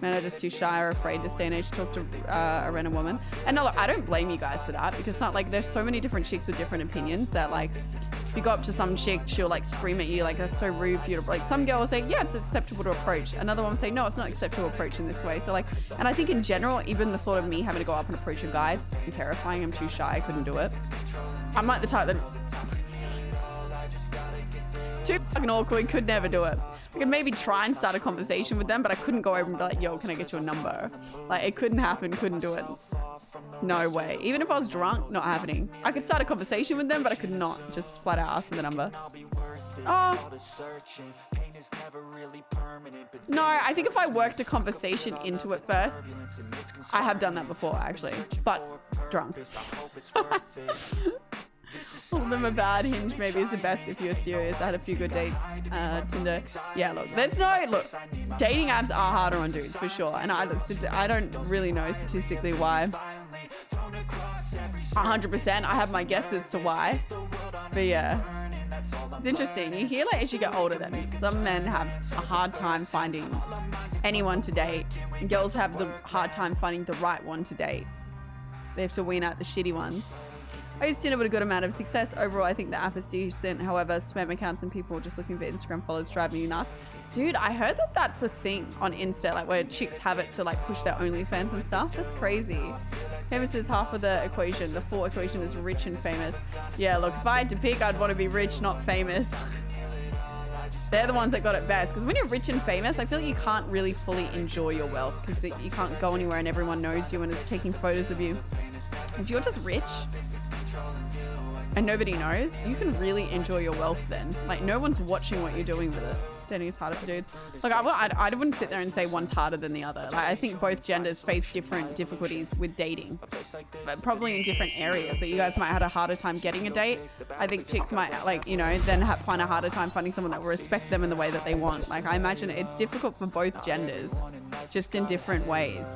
Men are just too shy or afraid this day and age to talk to uh, a random woman. And no, look, I don't blame you guys for that because not like there's so many different chicks with different opinions that like if you go up to some chick, she'll like scream at you like that's so rude for you to like some girl will say, yeah, it's acceptable to approach. Another one will say, no, it's not acceptable to approach in this way. So like and I think in general, even the thought of me having to go up and approach a guy is terrifying. I'm too shy, I couldn't do it. I'm like the type that fucking awkward, could never do it. I could maybe try and start a conversation with them, but I couldn't go over and be like, yo, can I get your number? Like, it couldn't happen, couldn't do it. No way. Even if I was drunk, not happening. I could start a conversation with them, but I could not just flat out ask for the number. Oh. No, I think if I worked a conversation into it first, I have done that before, actually, but drunk. them a bad hinge maybe is the best if you're serious. I had a few good dates. Uh, Tinder. Yeah, look, there's no look. Dating apps are harder on dudes for sure, and I I don't really know statistically why. 100%. I have my guesses to why, but yeah. It's interesting. You hear like as you get older that some men have a hard time finding anyone to date. And girls have the hard time finding the right one to date. They have to wean out the shitty ones. I use Tinder with a good amount of success. Overall, I think the app is decent. However, spam accounts and people just looking for Instagram followers drive me nuts. Dude, I heard that that's a thing on Insta, like where chicks have it to like push their OnlyFans and stuff. That's crazy. Famous is half of the equation. The full equation is rich and famous. Yeah, look, if I had to pick, I'd want to be rich, not famous. They're the ones that got it best. Because when you're rich and famous, I feel like you can't really fully enjoy your wealth because you can't go anywhere and everyone knows you and is taking photos of you. If you're just rich, and nobody knows, you can really enjoy your wealth then. Like no one's watching what you're doing with it. Dating is harder for dudes. Like I, I, I wouldn't sit there and say one's harder than the other. Like I think both genders face different difficulties with dating, but probably in different areas. So you guys might have had a harder time getting a date. I think chicks might like, you know, then have, find a harder time finding someone that will respect them in the way that they want. Like I imagine it's difficult for both genders, just in different ways.